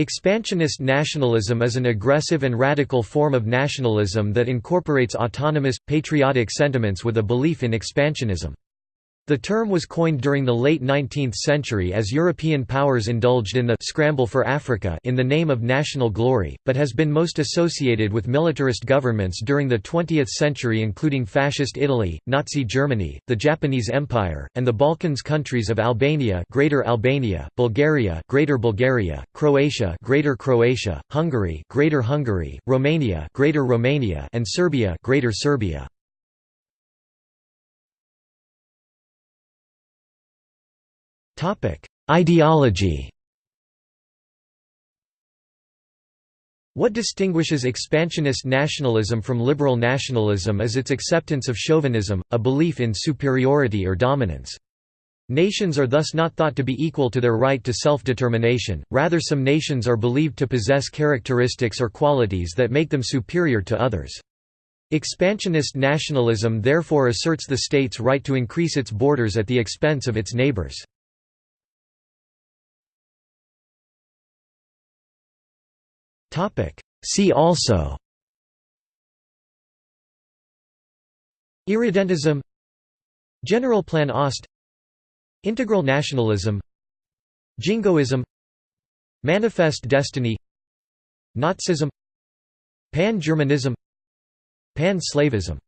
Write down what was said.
Expansionist nationalism is an aggressive and radical form of nationalism that incorporates autonomous, patriotic sentiments with a belief in expansionism. The term was coined during the late 19th century as European powers indulged in the «scramble for Africa» in the name of national glory, but has been most associated with militarist governments during the 20th century including Fascist Italy, Nazi Germany, the Japanese Empire, and the Balkans countries of Albania Greater Albania, Bulgaria Greater Bulgaria, Croatia Greater Croatia, Hungary Greater Hungary, Romania Greater Romania and Serbia Greater Serbia. Ideology What distinguishes expansionist nationalism from liberal nationalism is its acceptance of chauvinism, a belief in superiority or dominance. Nations are thus not thought to be equal to their right to self-determination, rather some nations are believed to possess characteristics or qualities that make them superior to others. Expansionist nationalism therefore asserts the state's right to increase its borders at the expense of its neighbors. See also. Irredentism. General Plan Ost. Integral nationalism. Jingoism. Manifest destiny. Nazism. Pan-Germanism. Pan-Slavism